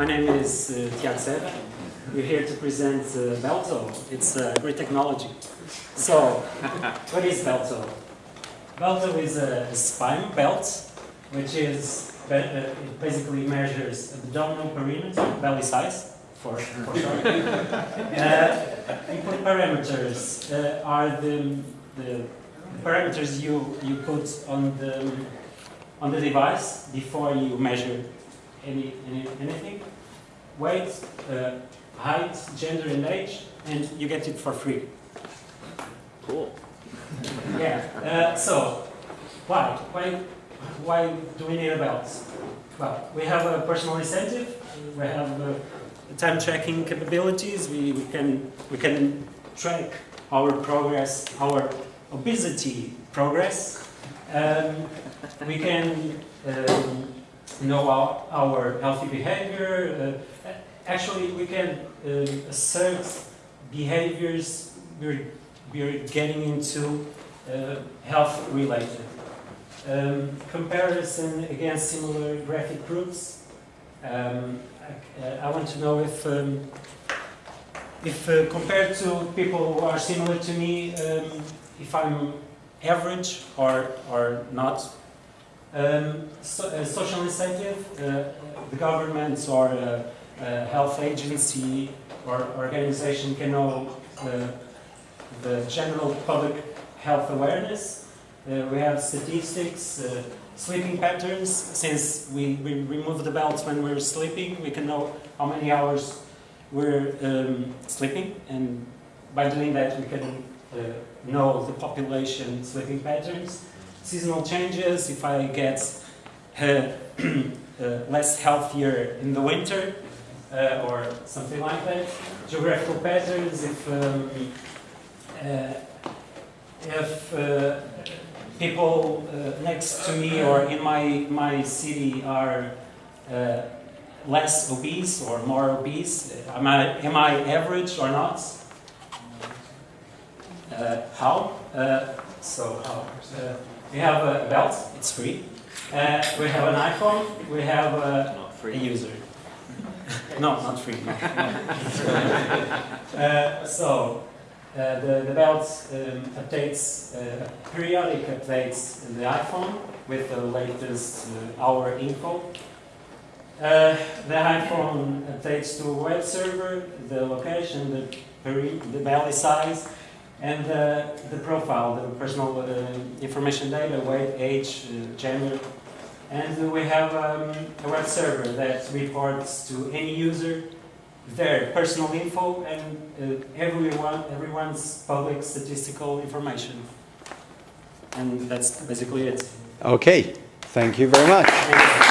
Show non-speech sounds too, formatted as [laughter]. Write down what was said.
my name is uh, Tiago Serra. We're here to present uh, Belto. It's a great technology. So, [laughs] what is Belto? Belto is a spine belt, which is uh, it basically measures abdominal perimeter, belly size, for, for short. [laughs] uh, input parameters uh, are the, the parameters you, you put on the on the device before you measure any, any anything. Weight, uh, height, gender, and age, and you get it for free. Cool. Yeah. Uh, so, why? Why? Why do we need a belt? Well, we have a personal incentive. We have uh, time tracking capabilities. We, we can we can track our progress, our obesity progress. Um, we can um, know our, our healthy behavior. Uh, actually, we can um, assert behaviors we're, we're getting into uh, health related. Um, comparison against similar graphic groups. Um, I, uh, I want to know if, um, if uh, compared to people who are similar to me, um, if I'm average or, or not. Um, so, uh, social incentive, uh, the governments or uh, uh, health agency or organization can know the general public health awareness. We have statistics, sleeping patterns. Since we, we remove the belts when we're sleeping, we can know how many hours we're um, sleeping, and by doing that, we can uh, know the population sleeping patterns. Seasonal changes, if I get uh, [clears throat] uh, less healthier in the winter, uh, or something like that. Geographical patterns, if um, uh, if people next to me or in my, my city are less obese or more obese, am I, am I average or not? Uh, how? Uh, so how? Uh, we have a belt, it's free. Uh, we have an iPhone, we have a, Not a user. [laughs] no, not free. [laughs] uh, so, uh, the, the belt um, updates, uh, periodic updates in the iPhone with the latest uh, hour info. Uh, the iPhone updates to a web server, the location, the, peri- the belly size, and uh, the profile, the personal uh, information data, weight, age, uh, gender. And we have um, a web server that reports to any user their personal info and uh, everyone, everyone's public statistical information. And that's basically it. Okay, thank you very much.